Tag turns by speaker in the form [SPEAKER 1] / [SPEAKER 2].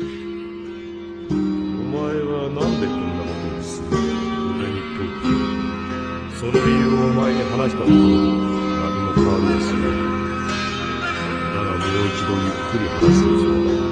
[SPEAKER 1] お前はなんでこんなことをする？俺に問うその理由をお前に話したところ何も変わりはしない。だがもう一度ゆっくり話す必要